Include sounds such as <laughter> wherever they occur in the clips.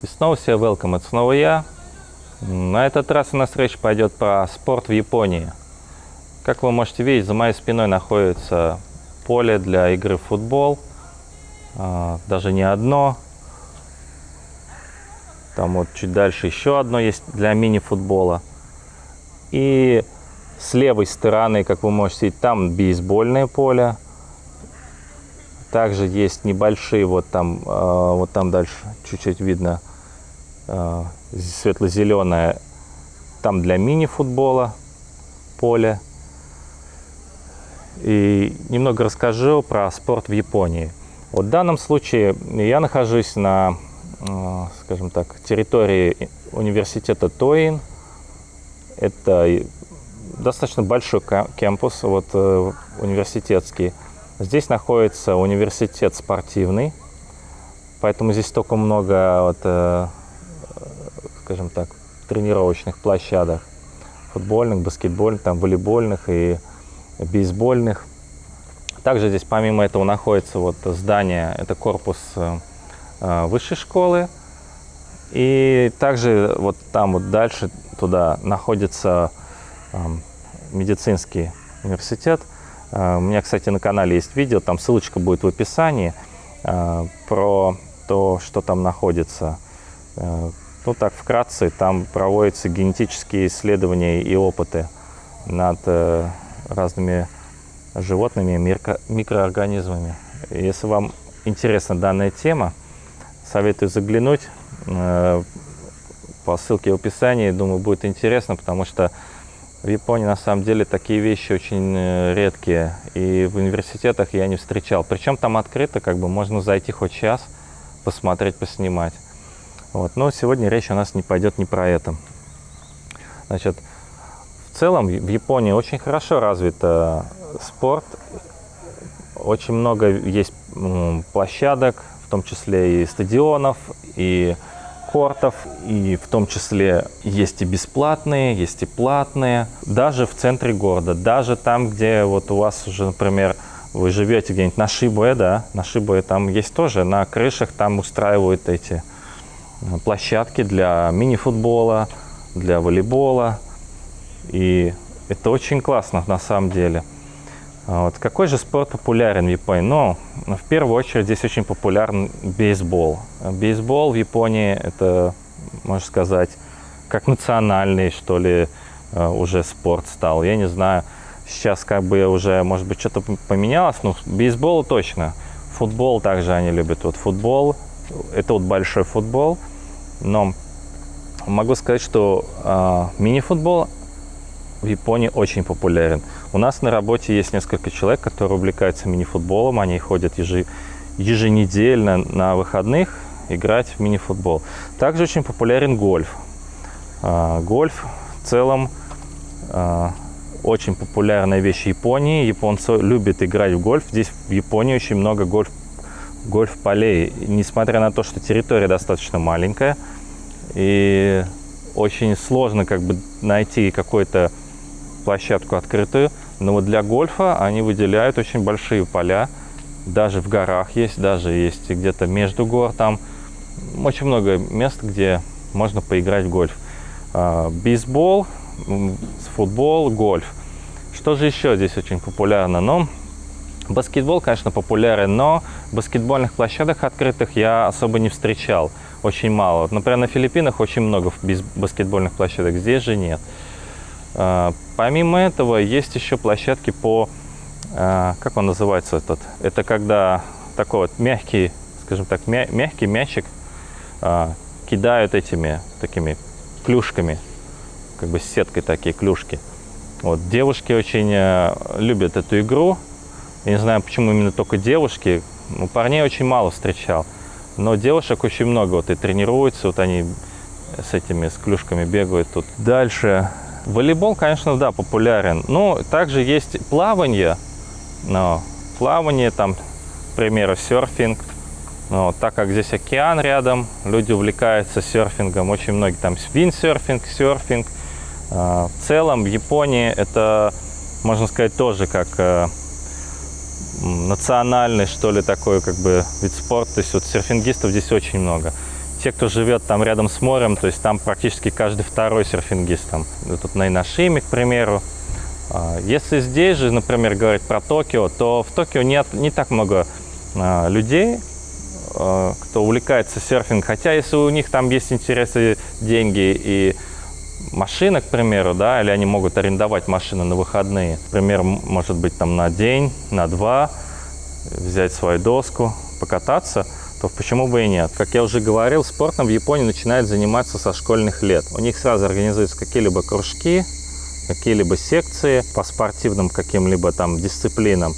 И снова все welcome, это снова я. На этот раз у нас речь пойдет про спорт в Японии. Как вы можете видеть, за моей спиной находится поле для игры в футбол. А, даже не одно. Там вот чуть дальше еще одно есть для мини-футбола. И с левой стороны, как вы можете видеть, там бейсбольное поле. Также есть небольшие, вот там, а, вот там дальше чуть-чуть видно светло-зеленое, там для мини-футбола поле. И немного расскажу про спорт в Японии. Вот в данном случае я нахожусь на, э, скажем так, территории университета Тоин. Это достаточно большой кампус, вот э, университетский. Здесь находится университет спортивный, поэтому здесь только много вот, скажем так, тренировочных площадок, футбольных, баскетбольных, там, волейбольных и бейсбольных. Также здесь помимо этого находится вот здание, это корпус э, э, высшей школы. И также вот там вот дальше туда находится э, медицинский университет. Э, у меня, кстати, на канале есть видео, там ссылочка будет в описании про то, что там находится. Ну так, вкратце, там проводятся генетические исследования и опыты над э, разными животными, микро, микроорганизмами. Если вам интересна данная тема, советую заглянуть э, по ссылке в описании. Думаю, будет интересно, потому что в Японии на самом деле такие вещи очень э, редкие. И в университетах я не встречал. Причем там открыто, как бы можно зайти хоть час, посмотреть, поснимать. Вот. Но сегодня речь у нас не пойдет не про это. Значит, в целом в Японии очень хорошо развит э, спорт. Очень много есть площадок, в том числе и стадионов, и кортов, и в том числе есть и бесплатные, есть и платные. Даже в центре города, даже там, где вот у вас уже, например, вы живете где-нибудь на Шибуэ, да, на Шибуэ там есть тоже, на крышах там устраивают эти площадки для мини-футбола, для волейбола. И это очень классно на самом деле. А вот. Какой же спорт популярен в Японии? Ну, в первую очередь здесь очень популярен бейсбол. Бейсбол в Японии это, можно сказать, как национальный, что ли, э, уже спорт стал. Я не знаю, сейчас как бы уже, может быть, что-то поменялось, но бейсбол точно. Футбол также они любят. Вот футбол, это вот большой футбол, но могу сказать, что э, мини-футбол в Японии очень популярен. У нас на работе есть несколько человек, которые увлекаются мини-футболом. Они ходят ежи, еженедельно на выходных играть в мини-футбол. Также очень популярен гольф. Э, гольф в целом э, очень популярная вещь в Японии. Японцы любят играть в гольф. Здесь в Японии очень много гольф гольф-полей, несмотря на то, что территория достаточно маленькая, и очень сложно как бы найти какую-то площадку открытую, но вот для гольфа они выделяют очень большие поля, даже в горах есть, даже есть где-то между гор, там очень много мест, где можно поиграть в гольф. А, бейсбол, футбол, гольф. Что же еще здесь очень популярно? Ну, Баскетбол, конечно, популярен, но баскетбольных площадок открытых я особо не встречал. Очень мало. Например, на Филиппинах очень много баскетбольных площадок, здесь же нет. А, помимо этого, есть еще площадки по... А, как он называется этот? Это когда такой вот мягкий, скажем так, мягкий мячик а, кидают этими такими клюшками, как бы с сеткой такие клюшки. Вот, девушки очень любят эту игру, я не знаю, почему именно только девушки. Ну, парней очень мало встречал. Но девушек очень много вот и тренируются, вот они с этими, с клюшками бегают тут. Дальше. Волейбол, конечно, да, популярен. Но также есть плавание. Но плавание, там, к примеру, серфинг. Но так как здесь океан рядом, люди увлекаются серфингом. Очень многие там виндсерфинг, серфинг. А, в целом в Японии это, можно сказать, тоже как э, национальный, что ли, такой как бы вид спорта. То есть вот серфингистов здесь очень много. те, кто живет там рядом с морем, то есть там практически каждый второй серфингист. Там, тут на Инашиме, к примеру. А, если здесь же, например, говорить про Токио, то в Токио нет не так много а, людей, а, кто увлекается серфингом. Хотя если у них там есть интересы, деньги и машина, к примеру, да, или они могут арендовать машины на выходные. Например, может быть там на день, на два, взять свою доску, покататься, то почему бы и нет. Как я уже говорил, спортом в Японии начинают заниматься со школьных лет. У них сразу организуются какие-либо кружки, какие-либо секции по спортивным каким-либо там дисциплинам.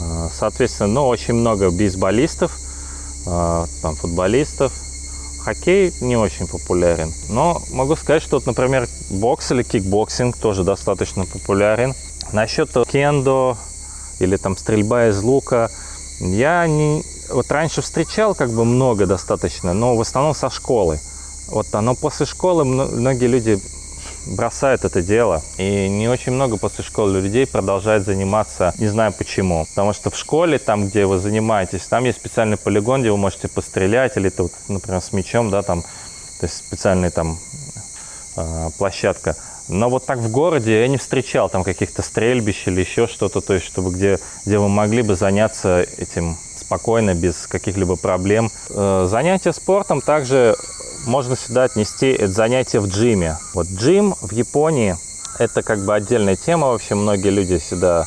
А, соответственно, ну, очень много бейсболистов, а, там, футболистов. Хоккей не очень популярен. Но могу сказать, что, вот, например, бокс или кикбоксинг тоже достаточно популярен. Насчет кендо или там стрельба из лука, я не... Вот раньше встречал как бы много достаточно, но в основном со школы. Вот, но после школы многие люди бросают это дело. И не очень много после школы людей продолжает заниматься, не знаю почему. Потому что в школе, там, где вы занимаетесь, там есть специальный полигон, где вы можете пострелять, или, тут, например, с мячом, да, там, то есть специальная там э, площадка. Но вот так в городе я не встречал там каких-то стрельбищ или еще что-то, то есть чтобы где, где вы могли бы заняться этим спокойно, без каких-либо проблем. Э, занятия спортом также можно сюда отнести это занятие в джиме. Вот джим в Японии – это как бы отдельная тема. Вообще многие люди сюда,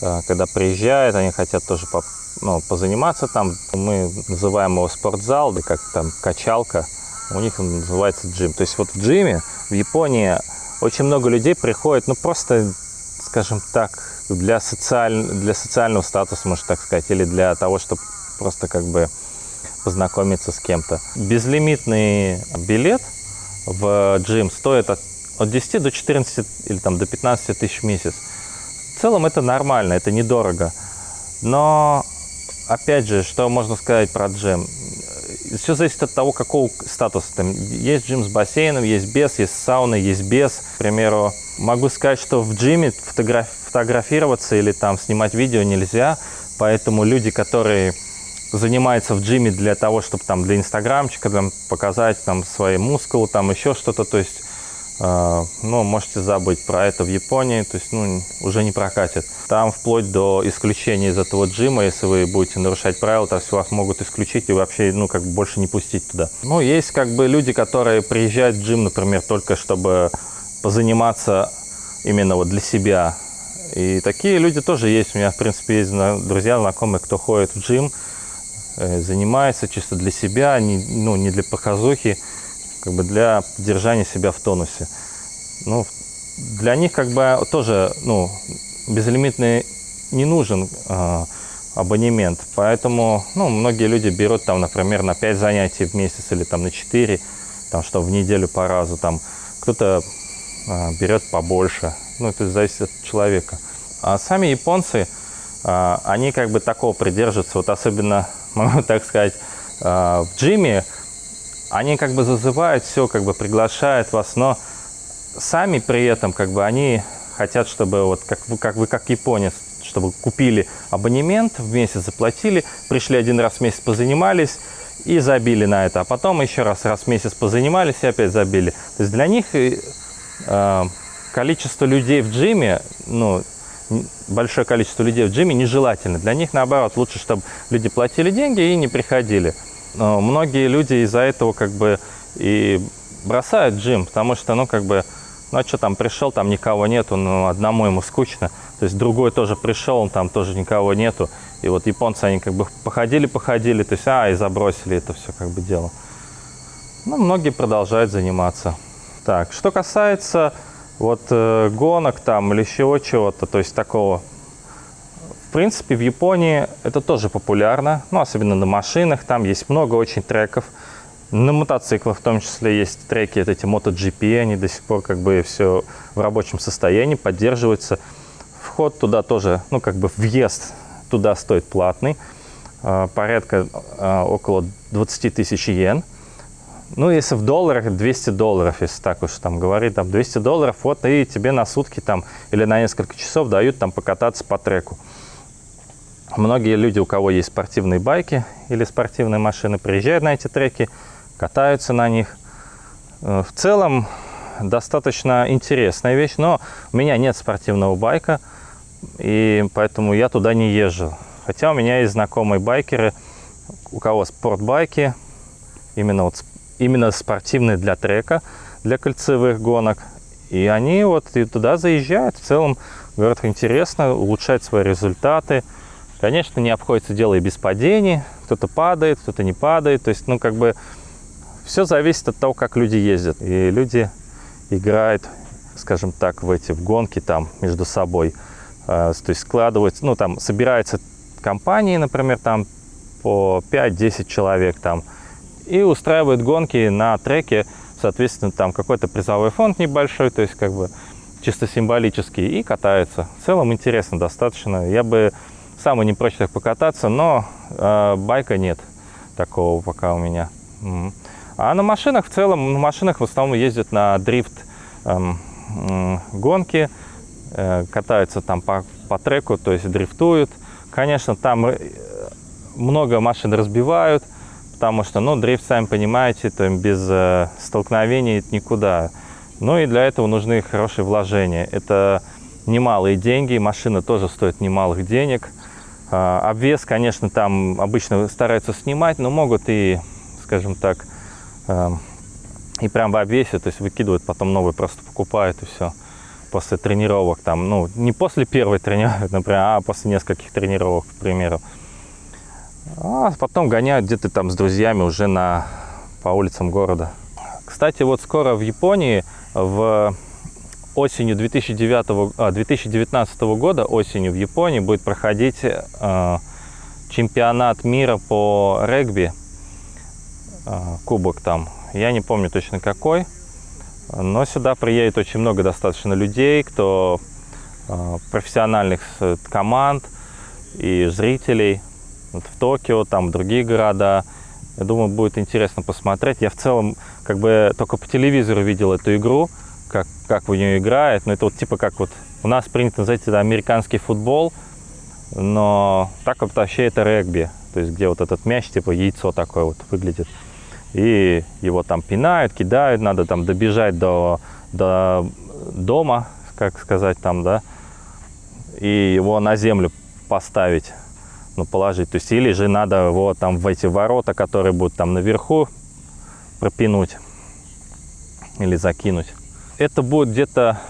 э, когда приезжают, они хотят тоже по, ну, позаниматься там. Мы называем его спортзал, да как там качалка. У них он называется джим. То есть вот в джиме в Японии очень много людей приходит, ну просто, скажем так, для, социаль... для социального статуса, можно так сказать, или для того, чтобы просто как бы познакомиться с кем-то. Безлимитный билет в джим стоит от, от 10 до 14 или там до 15 тысяч в месяц. В целом это нормально, это недорого. Но, опять же, что можно сказать про джим? Все зависит от того, какого статуса. Там есть джим с бассейном, есть без, есть сауна, есть без. К примеру, могу сказать, что в джиме фотограф фотографироваться или там снимать видео нельзя, поэтому люди, которые занимается в джиме для того, чтобы там для инстаграмчика там, показать там свои мускулы, там еще что-то, то есть, э, ну, можете забыть про это в Японии, то есть, ну, уже не прокатит. Там вплоть до исключения из этого джима, если вы будете нарушать правила, то есть вас могут исключить и вообще, ну, как бы больше не пустить туда. Ну, есть как бы люди, которые приезжают в джим, например, только чтобы позаниматься именно вот для себя. И такие люди тоже есть. У меня, в принципе, есть друзья, знакомые, кто ходит в джим, занимается чисто для себя, не, ну, не для показухи, как бы для поддержания себя в тонусе. Ну, для них как бы тоже ну, безлимитный не нужен э, абонемент, поэтому ну, многие люди берут там, например, на 5 занятий в месяц или там на 4, там, что в неделю по разу, там кто-то э, берет побольше, ну, это зависит от человека. А сами японцы, э, они как бы такого придерживаются, вот особенно могу так сказать, а, в джиме, они как бы зазывают все, как бы приглашают вас, но сами при этом как бы они хотят, чтобы вот как вы, как вы как японец, чтобы купили абонемент, в месяц заплатили, пришли один раз в месяц позанимались и забили на это, а потом еще раз раз в месяц позанимались и опять забили. То есть для них э, количество людей в джиме, ну, большое количество людей в джиме нежелательно. Для них, наоборот, лучше, чтобы люди платили деньги и не приходили. Но многие люди из-за этого как бы и бросают джим, потому что, ну, как бы, ну, а что там, пришел, там никого нету, ну, одному ему скучно. То есть другой тоже пришел, он там тоже никого нету. И вот японцы, они как бы походили-походили, то есть, а, и забросили это все как бы дело. Ну, многие продолжают заниматься. Так, что касается вот э, гонок там или еще чего-то, то есть такого. В принципе, в Японии это тоже популярно, ну, особенно на машинах, там есть много очень треков. На мотоциклах в том числе есть треки, вот эти MotoGP, они до сих пор как бы все в рабочем состоянии, поддерживаются. Вход туда тоже, ну, как бы въезд туда стоит платный, э, порядка э, около 20 тысяч йен. Ну, если в долларах, 200 долларов, если так уж там говорить, там 200 долларов, вот и тебе на сутки там или на несколько часов дают там покататься по треку. Многие люди, у кого есть спортивные байки или спортивные машины, приезжают на эти треки, катаются на них. Э, в целом достаточно интересная вещь, но у меня нет спортивного байка, и поэтому я туда не езжу. Хотя у меня есть знакомые байкеры, у кого спортбайки, именно, вот, именно спортивные для трека, для кольцевых гонок. И они вот и туда заезжают. В целом, говорят, интересно, улучшать свои результаты. Конечно, не обходится дело и без падений. Кто-то падает, кто-то не падает. То есть, ну, как бы, все зависит от того, как люди ездят. И люди играют, скажем так, в эти в гонки там между собой. А, то есть складываются, ну, там собираются компании, например, там по 5-10 человек там, и устраивают гонки на треке, соответственно, там какой-то призовой фонд небольшой, то есть как бы чисто символический, и катаются. В целом интересно достаточно. Я бы сам не прочь так покататься, но э, байка нет такого пока у меня. А на машинах в целом, на машинах в основном ездят на дрифт эм, гонки, э, катаются там по, по треку, то есть дрифтуют. Конечно, там э, много машин разбивают, потому что, ну, дрифт, сами понимаете, то без э, столкновений никуда. Ну и для этого нужны хорошие вложения. Это немалые деньги, машина тоже стоит немалых денег. Э, обвес, конечно, там обычно стараются снимать, но могут и, скажем так, э, и прям в обвесе, то есть выкидывают, потом новый просто покупают и все. После тренировок там, ну, не после первой тренировки, <laughs> например, а после нескольких тренировок, к примеру. А потом гоняют где-то там с друзьями уже на, по улицам города. Кстати, вот скоро в Японии в осенью 2009, 2019 а, года, осенью в Японии будет проходить э, чемпионат мира по регби, э, кубок там. Я не помню точно какой, но сюда приедет очень много достаточно людей, кто э, профессиональных команд и зрителей вот в Токио, там другие города. Я думаю, будет интересно посмотреть. Я в целом как бы только по телевизору видел эту игру, как, как в нее играет. Но это вот типа как вот у нас принято называть это американский футбол, но так вот вообще это регби. То есть где вот этот мяч, типа яйцо такое вот выглядит. И его там пинают, кидают, надо там добежать до, до дома, как сказать там, да, и его на землю поставить ну, положить. То есть или же надо его там в эти ворота, которые будут там наверху, пропинуть или закинуть. Это будет где-то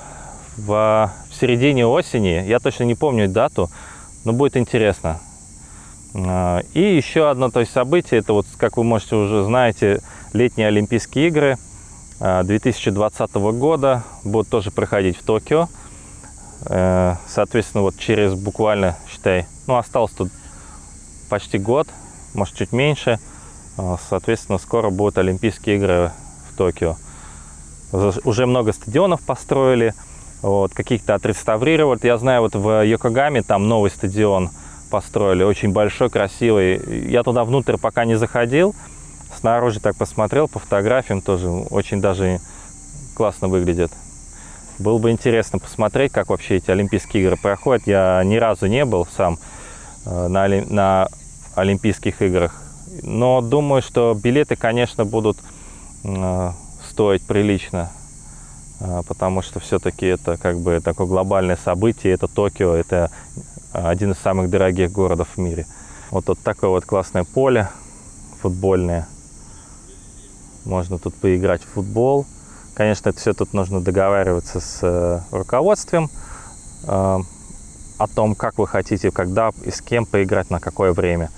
в, в середине осени, я точно не помню дату, но будет интересно. А, и еще одно то есть, событие, это вот, как вы можете уже знаете, летние Олимпийские игры 2020 а, года будут тоже проходить в Токио. Э, соответственно, вот через буквально, считай, ну, осталось тут почти год, может чуть меньше. А, соответственно, скоро будут Олимпийские игры в Токио. Уже много стадионов построили, вот, каких-то отреставрировали. Я знаю, вот в Йокогаме там новый стадион построили, очень большой, красивый. Я туда внутрь пока не заходил, снаружи так посмотрел, по фотографиям тоже очень даже классно выглядит. Было бы интересно посмотреть, как вообще эти Олимпийские игры проходят. Я ни разу не был сам э, на, на Олимпийских играх. Но думаю, что билеты, конечно, будут э, стоить прилично, э, потому что все-таки это как бы такое глобальное событие, это Токио, это один из самых дорогих городов в мире. Вот тут такое вот классное поле футбольное. Можно тут поиграть в футбол. Конечно, это все тут нужно договариваться с э, руководством о том, как вы хотите, когда и с кем поиграть, на какое время.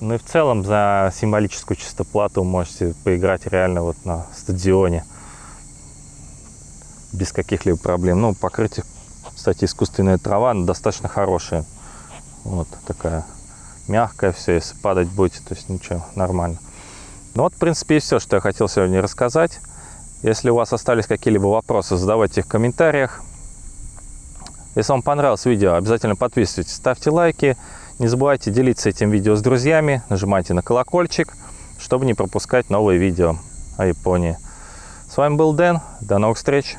Ну и в целом за символическую чисто плату можете поиграть реально вот на стадионе без каких-либо проблем. Ну, покрытие, кстати, искусственная трава достаточно хорошая. Вот такая мягкая все, если падать будете, то есть ничего, нормально. Ну вот, в принципе, и все, что я хотел сегодня рассказать. Если у вас остались какие-либо вопросы, задавайте их в комментариях. Если вам понравилось видео, обязательно подписывайтесь, ставьте лайки. Не забывайте делиться этим видео с друзьями, нажимайте на колокольчик, чтобы не пропускать новые видео о Японии. С вами был Дэн, до новых встреч!